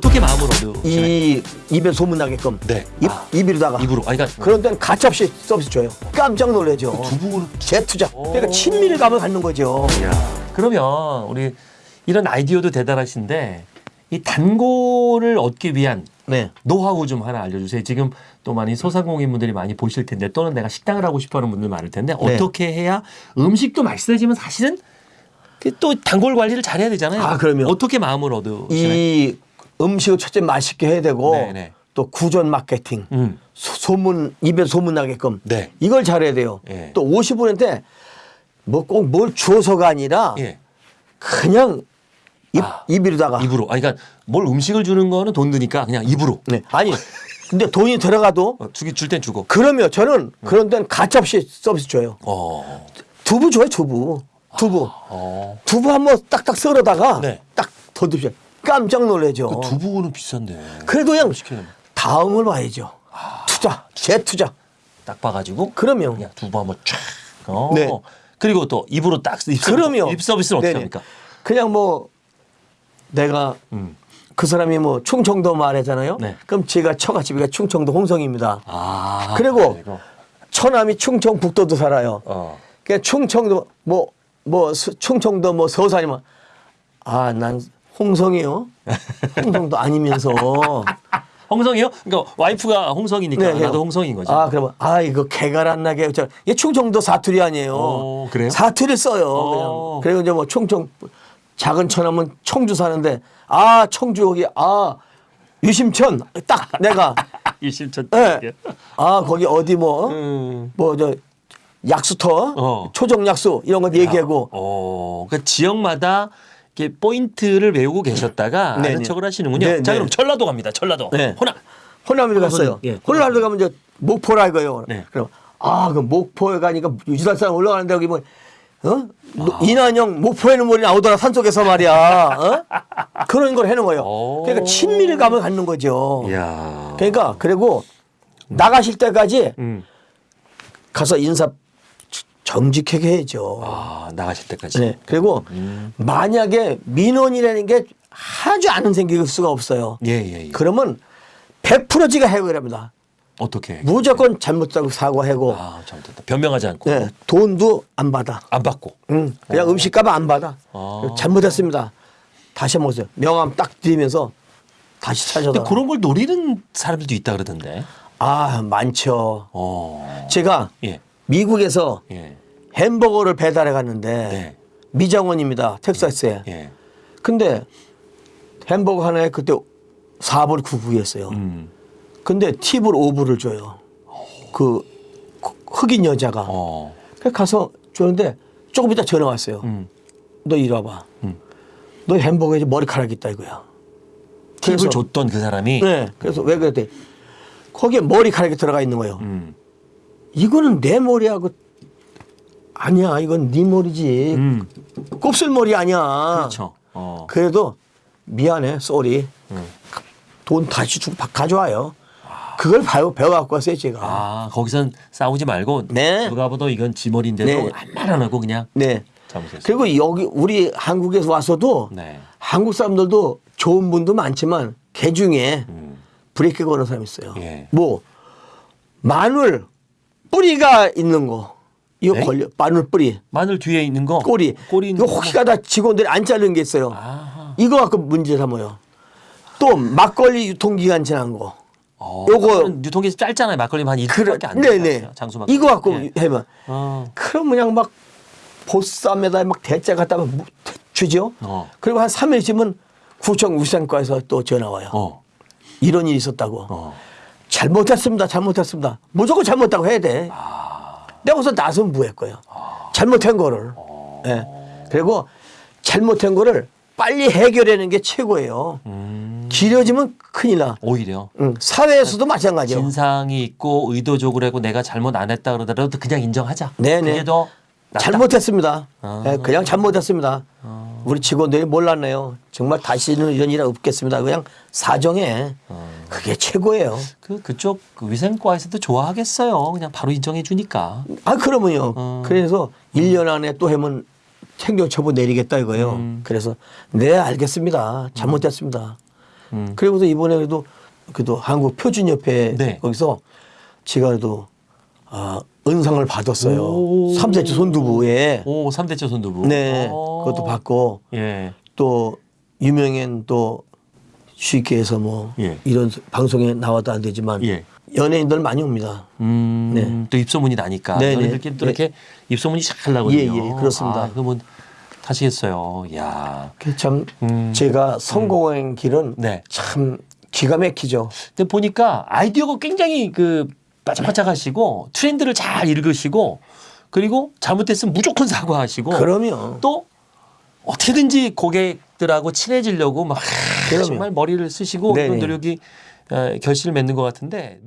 어떻게 마음을 얻으시나요? 이 입에 소문나게끔 네. 입, 아. 입으로다가 입으로. 아, 그러니까 그런 데는 가차없이 서비스 줘요. 깜짝 놀라죠. 두부를 재투자. 그러니까 친밀감을 갖는 거죠. 그러면 우리 이런 아이디어도 대단하신데 이 단골을 얻기 위한 네. 노하우 좀 하나 알려주세요. 지금 또 많이 소상공인분들이 많이 보실 텐데 또는 내가 식당을 하고 싶어하는 분들 많을 텐데 네. 어떻게 해야 음식도 맛있어지면 사실은 그또 단골 관리를 잘해야 되잖아요. 아, 그럼요. 어떻게 마음을 얻으시나요? 이 음식을 첫째 맛있게 해야 되고 네네. 또 구전 마케팅, 음. 소- 소문 입에 소문 나게끔 네. 이걸 잘해야 돼요. 예. 또 50분인데 뭐 꼭 뭘 주어서가 아니라 예. 그냥 입 아. 입으로다가 입으로. 아, 그러니까 뭘 음식을 주는 거는 돈 드니까 그냥 입으로. 네. 아니 근데 돈이 들어가도 어, 주기 줄 땐 주고. 그러면 저는 그런 데는 가차없이 서비스 줘요. 어. 두부 줘요, 두부. 두부. 어. 두부 한번 딱딱 썰어다가 네. 딱더 드셔. 깜짝 놀라죠. 그 두부는 비싼데. 그래도 그냥 다음을 봐야죠. 투자, 재투자. 딱 봐가지고 그러면 그냥 두부 한번 쫙. 어. 네. 그리고 또 입으로 딱 입 서비스, 그러면 입 서비스는 어떻게 네네. 합니까? 그냥 뭐 내가 음. 그 사람이 뭐 충청도 말하잖아요. 네. 그럼 제가 처가집이가 충청도 홍성입니다. 아. 그리고 그리고. 처남이 충청북도도 살아요. 어. 그러니까 충청도 뭐뭐 충청도 뭐 서산이면 아난 홍성이요. 홍성도 아니면서 홍성이요? 그러니까 와이프가 홍성이니까 네, 네. 나도 홍성인 거죠. 아 그러면 아 이거 개가 안 나게 저 이게 충청도 사투리 아니에요. 오, 그래요? 사투리 써요. 오. 그냥 그리고 이제 뭐 충청 작은 처남은 청주 사는데 아 청주 여기 아 유심천 딱 내가 일심천. 예. 아 거기 어디 뭐 음. 뭐저 약수터 어. 초정 약수 이런 거 얘기하고 어, 그러니까 지역마다 이렇게 포인트를 외우고 계셨다가 네, 아는 네. 척을 하시는군요. 네, 자, 네. 그럼 전라도 갑니다. 전라도. 네. 호남. 호남에 갔어요. 예, 호남에 가면 이제 목포라 이거요. 네. 그럼 아, 그 목포에 가니까 유지달산 올라가는데 여기 뭐 어? 노- 아. 이난영 목포에는 뭐이 나오더라 산속에서 말이야. 어? 그런 걸 해놓은 거예요. 오. 그러니까 친밀감을 갖는 거죠. 이야. 그러니까 그리고 나가실 때까지 음. 가서 인사 정직하게 해야죠. 아, 나가실 때까지. 네. 그리고 음. 만약에 민원이라는 게 아주 안 생길 수가 없어요. 예, 예, 예. 그러면 100% 지가 해결을 합니다. 어떻게? 해? 무조건 잘못하고 사과하고 아, 잘못했다. 변명하지 않고. 네, 돈도 안 받아. 안 받고. 응, 그냥 음식값 안 받아. 어. 잘못했습니다. 다시 한번 오세요. 명함 딱 드리면서 다시 찾아다. 그런 걸 노리는 사람들도 있다 그러던데. 아 많죠. 어. 제가 예. 미국에서 예. 햄버거를 배달해 갔는데 네. 미장원입니다. 텍사스에. 예. 근데 햄버거 하나에 그때 4불 99였어요. 음. 근데 팁을 5불을 줘요. 그 흑인 여자가. 어. 그래서 가서 줬는데 조금 이따 전화 왔어요. 음. 너 이리 와봐. 음. 너 햄버거에 머리카락 있다 이거야. 팁을 그래서- 줬던 그 사람이 네. 그래서 왜 그랬대? 거기에 머리카락이 들어가 있는 거예요. 음. 이거는 내 머리하고 아니야. 이건 네 머리지. 음. 곱슬머리 아니야. 그렇죠. 어. 그래도 미안해. Sorry. 음. 돈 다시 주고 바- 가져와요. 그걸 배워, 배워갖고 왔어요, 제가. 아, 거기선 싸우지 말고 네. 누가 봐도 이건 지 머리인데도 네. 아무 말안 하고 그냥 네. 잘못했어요. 그리고 여기 우리 한국에서 와서도 네. 한국 사람들도 좋은 분도 많지만 개 중에 음. 브레이크 거는 사람이 있어요. 예. 뭐 마늘 뿌리가 있는 거 이거 네? 걸려 마늘 뿌리 마늘 뒤에 있는 거 꼬리 꼬리 있는 이거 혹시 가다 직원들이 안 자른 게 있어요. 아. 이거 갖고 문제 삼아요. 또 막걸리 유통기간 지난 거. 어, 요거- 유통기한 짧잖아요. 막걸리만 한 일주일밖에 안 되는 네네. 장수 막걸리. 이거 갖고 예. 해면 어. 그럼 그냥 막 보쌈에다 막 대짜 갖다 가 주죠. 어. 그리고 한 3일 있으면 구청 우산과에서 또 전화 와요. 어. 이런 일이 있었다고. 어. 잘못했습니다. 잘못했습니다. 무조건 잘못했다고 해야 돼. 아. 내가 우선 나서면 뭐할 거예요. 잘못한 거를. 예. 그리고 잘못한 거를 빨리 해결하는 게 최고예요. 음. 길어지면 큰일 나. 오히려 응. 사회에서도 마찬가지요. 진상이 있고 의도적으로 하고 내가 잘못 안 했다 그러더라도 그냥 인정하자. 네네. 그게 더 낫다. 잘못했습니다. 아. 예, 그냥 잘못했습니다. 우리 직원들이 몰랐네요. 정말 다시는 이런 일 없겠습니다. 그냥 사정해. 그게 최고예요. 그 그쪽 그 위생과에서도 좋아하겠어요. 그냥 바로 인정해 주니까. 아, 그러면요. 어. 그래서 1년 안에 또 하면 행정 처분 내리겠다 이거예요. 음. 그래서 네, 알겠습니다. 잘못했습니다. 음. 그리고도 이번에 그래도 그래도 한국 표준협회 네. 거기서 제가 그래도 아, 은상을 받았어요. 오. 삼세치 손두부에 오, 삼대째 손두부. 네 어. 그것도 받고 예. 또 유명한 또 쉽게 해서 뭐 예. 이런 방송에 나와도 안 되지만 예. 연예인들 많이 옵니다. 음, 네. 또 입소문이 나니까 네, 네. 너희들끼리 또 네. 이렇게 입소문이 잘 나거든요. 예, 예, 그렇습니다. 아, 그러면 타시겠어요. 야. 그참 음. 제가 성공한 길은 네. 참 기가 막히죠. 근데 보니까 아이디어가 굉장히 그 바짝바짝하시고 트렌드를 잘 읽으시고 그리고 잘못됐으면 무조건 사과하시고 그러면 또 어떻게든지 고객 들하고 친해지려고 막 그럼요. 정말 머리를 쓰시고. 그런 노력이 어, 결실을 맺는 것 같은데.